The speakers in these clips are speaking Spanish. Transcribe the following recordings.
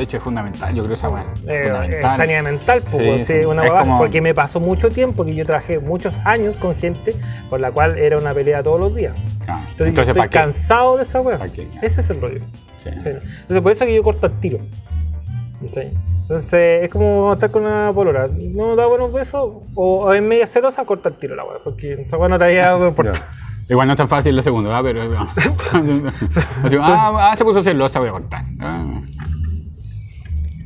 No, de hecho es fundamental, yo creo esa weá. Eh, fundamental. eh, sanidad mental, pues, Sí, sí, una como- porque me pasó mucho tiempo que yo trabajé muchos años con gente con la cual era una pelea todos los días. Ah, Entonces, yo Entonces, estoy cansado de esa weá. Ese es el rollo. Entonces, por eso que yo corto al tiro. Entonces, es como estar con una polora. No da buenos besos o, es media celosa, corta el tiro la weá. Porque esa weá no te había importa. Ya. Igual no es tan fácil lo segundo, ¿ah? pero. Así, ah, ah, se puso celosa, voy a cortar. Ah.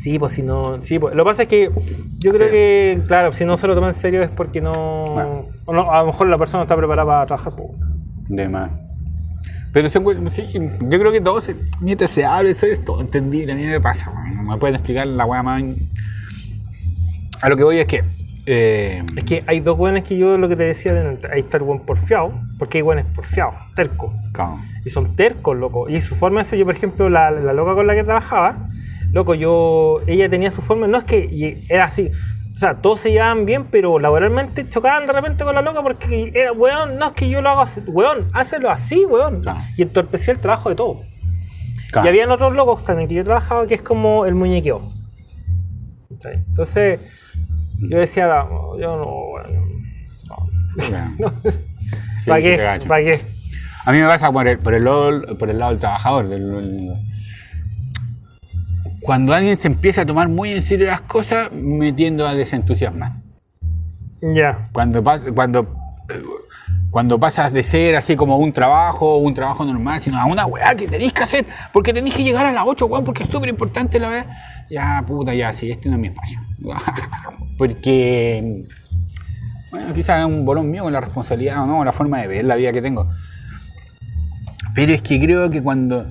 Sí, pues si no. Sí, pues. Lo que pasa es que yo creo Sí. que, claro, si no se lo toma en serio es porque no. Bueno. o no- a lo mejor la persona está preparada para trabajar. Pues. De más. Pero sí, yo creo que todo se, mientras se habla, eso es todo entendible. A mí me pasa, me pueden explicar la weá más. A lo que voy es que. eh, Es que hay dos buenos que yo lo que te decía, delante, ahí está el buen porfiado, porque hay buenos porfiados, tercos. claro. Y son tercos, loco. Y su forma de ser, yo por ejemplo, la, la loca con la que trabajaba, loco, yo, ella tenía su forma, no es que era así, o sea, todos se llevaban bien, pero laboralmente chocaban de repente con la loca porque era, weón, no es que yo lo haga así, weón, hácelo así, weón. Claro. Y entorpecía el trabajo de todo. claro. Y habían otros locos también que yo trabajaba que es como el muñequeo. Entonces, yo decía, no, yo no, bueno, Ya. no. Sí, ¿Para qué? ¿Para qué? A mí me pasa por el, por el, por el lado del trabajador. del- del- cuando alguien se empieza a tomar muy en serio las cosas, me tiendo a desentusiasmar. Ya. Cuando, cuando, eh, cuando pasas de ser así como un trabajo, un trabajo normal, sino a una weá que tenéis que hacer, porque tenéis que llegar a las 8, weón, porque es súper importante la weá. Ya, puta, ya, sí, este no es mi espacio. porque, bueno, quizás es un bolón mío con la responsabilidad o no, la forma de ver la vida que tengo. Pero es que creo que cuando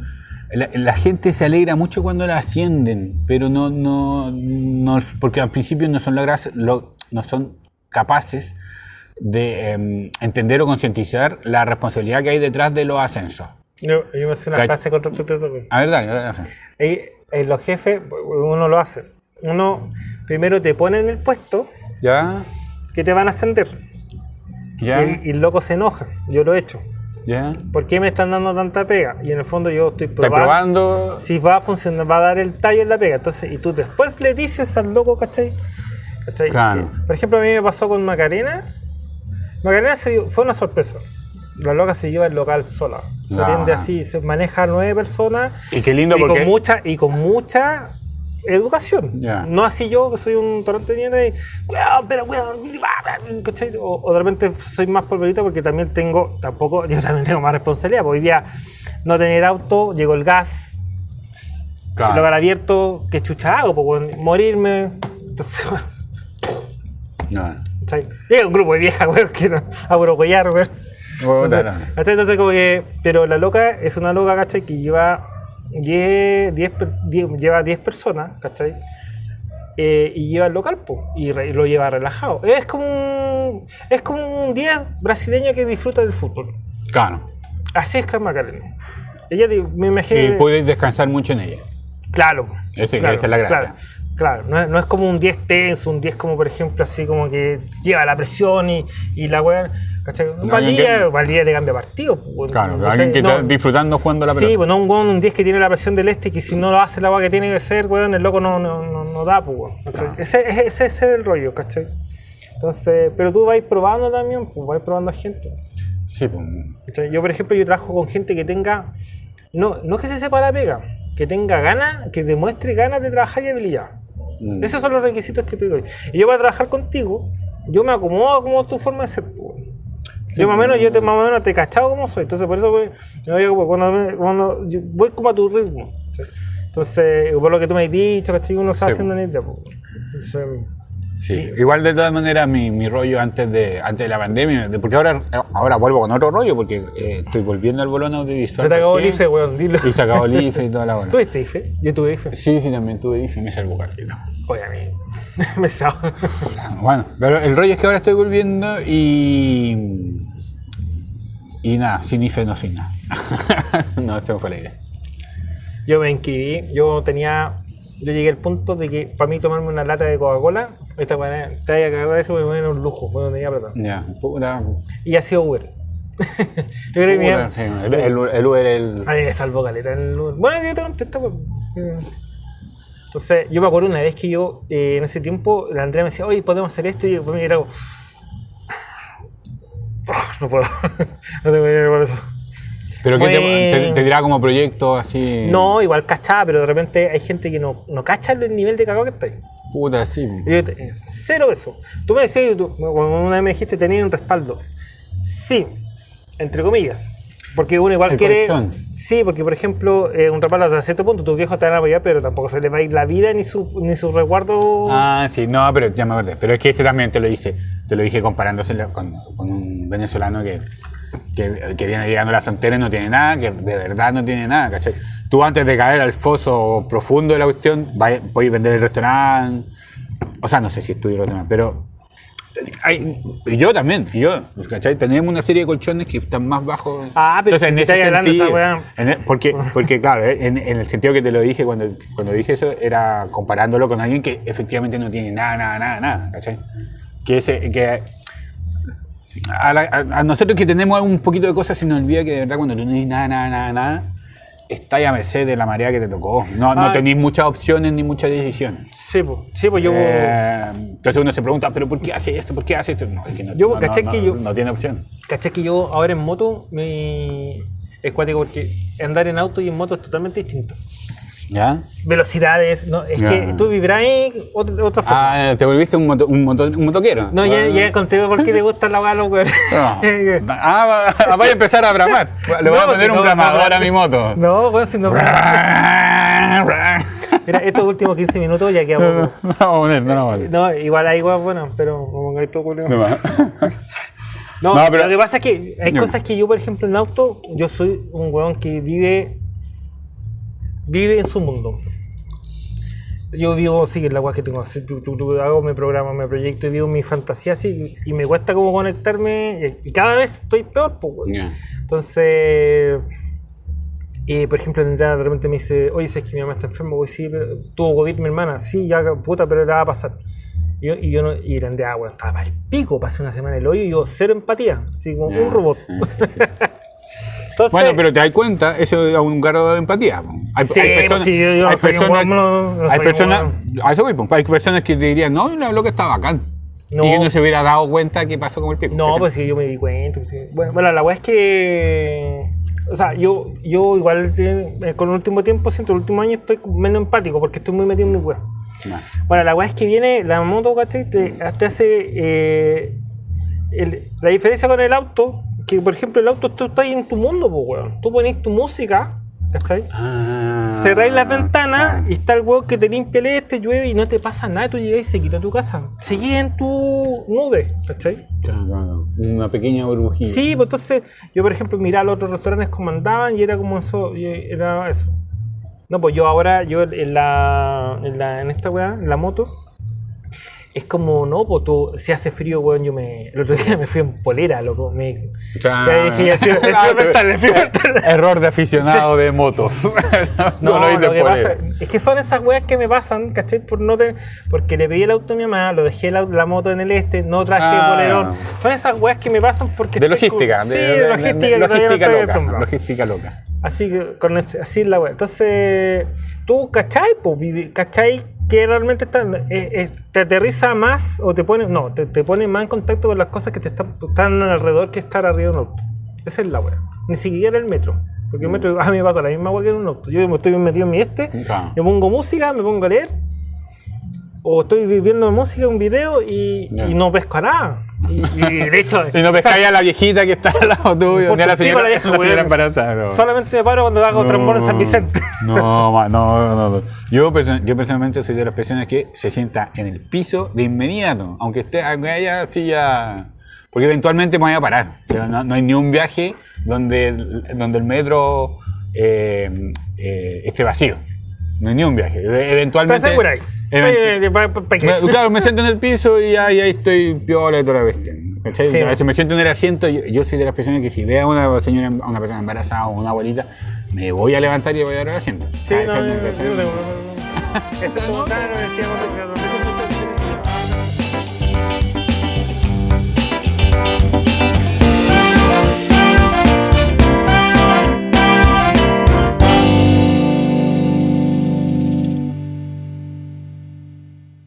la, la gente se alegra mucho cuando la ascienden, pero no, no, no porque al principio no son, logras- lo- no son capaces de em, entender o concientizar la responsabilidad que hay detrás de los ascensos. Yo, yo me hice una frase con respecto a eso. güey. A ver, dale, dale. Ahí, eh, los jefes, uno lo hace. Uno primero te pone en el puesto Ya, que te van a ascender. Y ya, el, y el loco se enoja. Yo lo he hecho. ¿Por qué me están dando tanta pega? Y en el fondo yo estoy probando, probando. si va a funcionar, va a dar el tallo en la pega. Entonces, y tú después le dices al loco, ¿cachai? ¿Cachai? Claro. Por ejemplo, a mí me pasó con Macarena. Macarena se fue una sorpresa. La loca se lleva el local sola. Se Ah. atiende así, se maneja a nueve personas. Y qué lindo y porque. con mucha y con mucha educación no así yo que soy un torrente de mierda y cuidado pero cuidado ¿cachai? o, o de repente soy más polverito porque también tengo tampoco yo también tengo más responsabilidad hoy día no tener auto llegó el gas Claro. el local abierto ¿qué chucha hago? Morirme entonces No. ¿cachai? llega un grupo de viejas weón que no, a brocollar weón entonces. Entonces, como que. Pero la loca es una loca, ¿cachai? Que lleva 10, 10, per- 10 lleva 10 personas, ¿cachai? Eh, y lleva el local, po, y, re- y lo lleva relajado. Es como un, es como un 10 brasileño que disfruta del fútbol. Claro. Así es Carmen Macarena. Ella, me Y imagino. puedes descansar mucho en ella. Claro, esa es la gracia. Claro, claro. No, es, no es como un 10 tenso, un 10 como por ejemplo así como que lleva la presión y, y la weá. ¿Cachai? No, que- Valdía le cambia partido. pues, Claro, ¿cachai? alguien que No, está disfrutando jugando la Sí, pelota. pues no un, weón, un 10 que tiene la presión del este y que si no lo hace la weá que tiene que ser, weón, el loco no, no, no, no da, pues, weón, ¿cachai? Ese, ese, ese es el rollo, ¿cachai? Entonces, pero tú vas probando también, pues vas probando a gente. Sí, pues. ¿cachai? Yo, por ejemplo, yo trabajo con gente que tenga, no, no que se sepa la pega, que tenga ganas, que demuestre ganas de trabajar y habilidad. Mm. Esos son los requisitos que doy. Y yo para trabajar contigo, yo me acomodo como tu forma de ser. pues. yo más o menos, yo te, más o menos te he cachado como soy. Entonces por eso pues, yo voy cuando, me- cuando yo voy como a tu ritmo. ¿sí? Entonces, por lo que tú me has dicho, ¿cachai? Uno se Sí, haciendo una idea. pues. Entonces, Sí, igual de todas maneras mi, mi rollo antes de antes de la pandemia, de- porque ahora, ahora vuelvo con otro rollo, porque eh, estoy volviendo al bolón audiovisual. se te acabó el IFE, weón, dilo. Y se acabó el IFE y toda la hora. ¿Tuviste IFE? Yo tuve IFE. Sí, sí, también tuve IFE me salvó cartito. Oye, a mí me sabe. Bueno, pero el rollo es que ahora estoy volviendo y. Y nada, sin IFE no soy nada. no, esa fue la idea. Yo me inscribí, yo tenía, yo llegué al punto de que para mí tomarme una lata de Coca-Cola, esta manera, te vaya a cagar eso, porque era un lujo, bueno, tenía plata. Ya, puta. Y ha sido Uber. yo creo que puta, sí, el, el, el Uber, el. A mí me salvó caleta el Uber. Bueno, yo te contesto, pues. Entonces, yo me acuerdo una vez que yo, eh, en ese tiempo, la Andrea me decía, oye, podemos hacer esto, y yo me era como, "Oh, no puedo, no tengo dinero por eso. Pero que te, te- te dirá como proyecto así. No, igual cachaba, pero de repente hay gente que no, no cacha el nivel de cagado que está ahí. Puta, sí. Yo te- cero eso. Tú me decías, tú- cuando una vez me dijiste tenía un respaldo. Sí, entre comillas. Porque uno igual El quiere. Sí, porque por ejemplo, eh, un respaldo hasta cierto punto, tus viejos te van a apoyar, pero tampoco se les va a ir la vida ni su, ni su resguardo. Ah, sí, no, pero ya me acordé. Pero es que ese también te lo hice. Te lo dije comparándose con, con un venezolano que, que, que viene llegando a la frontera y no tiene nada, que de verdad no tiene nada, ¿cachai? Tú antes de caer al foso profundo de la cuestión, podéis vender el restaurante. O sea, no sé si estudio el restaurante, pero. hay- y yo también, y yo, ¿cachai? Tenemos una serie de colchones que están más bajos. Ah, pero Entonces, en ese esa sentido, weá. en el- porque, porque, claro, eh, en, en el sentido que te lo dije cuando, cuando dije eso, era comparándolo con alguien que efectivamente no tiene nada, nada, nada, nada, ¿cachai? Que, ese, que a, la- a- a nosotros que tenemos un poquito de cosas se nos olvida que de verdad cuando tú no tienes nada, nada, nada, nada, estás a merced de la marea que te tocó. No, no tenéis muchas opciones ni muchas decisiones. Sí, pues, sí, yo. Eh, entonces uno se pregunta, ¿pero por qué hace esto? ¿Por qué hace esto? No, es que no, Yo, no, ¿cachai no, que no- yo- no tiene opción. ¿Cachai que yo ahora en moto me. Es cuático porque andar en auto y en moto es totalmente distinto. ¿Ya? Velocidades, no, es Ya. que tú vibráis otra, otra forma. Ah, te volviste un, moto- un, moto- un motoquero. No, ya, Ah. ya conté por qué le gusta la galo, güey. No. Ah, va- vaya a empezar a bramar. Le voy No, a poner no, un bramador no, a mi moto. No, güey, si no. Mira, estos últimos 15 minutos ya queda No, poco. no vamos a poner, no, poner. No, igual hay igual bueno, pero pongáis todo culiao. No pero- lo que pasa es que hay cosas que yo, por ejemplo, en auto, yo soy un weón que vive vive en su mundo. Yo vivo, sí, la weá que tengo, así, tú, tú- tú hago mi programa, me proyecto y vivo mi fantasía así, y, me cuesta como conectarme, y, cada vez estoy peor, pues. Ya. Entonces, eh, por ejemplo, de repente me dice, oye, ¿sabes que mi mamá está enferma? Voy, sí, pero tuvo COVID mi hermana. Sí, ya, puta, pero le va a pasar. Y yo, y yo no, y la Andrea, weón, estaba para el pico, pasé una semana en el hoyo y yo cero empatía, así como Ya, un robot. Entonces, Bueno, pero te das cuenta, eso es un grado de empatía. Hay, Sí, sí, yo- yo hay personas, no- hay personas, weón. a eso voy, po. hay personas que te dirían, no, la loca está bacán. No. Y que no se hubiera dado cuenta que pasó con el pico. No, pues sí, yo me di cuenta. pues sí. Bueno, bueno, la weá es que. O sea, yo, yo igual eh, con el último tiempo, siento el último año estoy menos empático porque estoy muy metido en mi weá. No. Bueno, la weá es que viene, la moto, ¿cachai? Te, hace. eh, el- la diferencia con el auto, que por ejemplo el auto tú estás en tu mundo, pues weón. Tú pones tu música, ¿cachai? Ah, Cerráis las ventanas y está el weón que te limpia el este, llueve y no te pasa nada, tú llegas y se quita tu casa. Seguís en tu nube, ¿cachai? Claro, claro. Una pequeña burbujilla. Sí, pues entonces yo por ejemplo miraba los otros restaurantes como andaban y era como eso, y era eso. No, pues yo ahora, yo en la, en, la, en esta weá, en la moto, es como, no, pues tú, si hace frío, weón, yo me, el otro día me fui en polera, loco, me, ya dije, ya, sí, Ah, mental. Error de aficionado de motos. no, No, lo hice lo que pasa él. es que son esas weas que me pasan, ¿cachai? Por no tener- porque le pedí el auto a mi mamá, lo dejé la, la moto en el este, no traje Ah. polerón. Son esas weas que me pasan porque De estoy logística. con- de, sí, de- de, logística, logística estoy loca. acostumbrado. Logística loca. Así que con ese- así es la wea. Entonces, tú, ¿cachai? Pues, ¿cachai? Que realmente está, eh, eh, te aterriza más o te pone, no, te, te pone más en contacto con las cosas que te están, están alrededor que estar arriba de un auto. Esa es la wea. Ni siquiera el metro. Porque el Mm. metro a mí me pasa la misma wea que en un auto. Yo me estoy metido en mi este, Claro. yo pongo música, me pongo a leer, o estoy viendo música, un video y, y no pesco a nada. Y, y de hecho, Y no pescáis a la viejita que está al lado tuyo, ni a la señora, la vieja, la señora embarazada. no. solamente me paro cuando hago trombón en San Vicente. No, ma- no, no, no. Yo, yo personalmente soy de las personas que se sienta en el piso de inmediato, aunque esté aunque haya silla. Porque eventualmente me voy a parar. O sea, no, no hay ni un viaje donde, donde el metro eh, eh, esté vacío. No hay ni un viaje. ¿Estás Eventualmente. segura ahí? event- Eh, claro, me siento en el piso y ahí, ahí estoy piola y toda la bestia. ¿cachai? Sí. A veces me siento en el asiento. Yo, yo soy de las personas que si veo a una señora, a una persona embarazada o una abuelita, me voy a levantar y voy a dar el asiento. Sí, no, no, no, no, no, no, no. Eso es como No,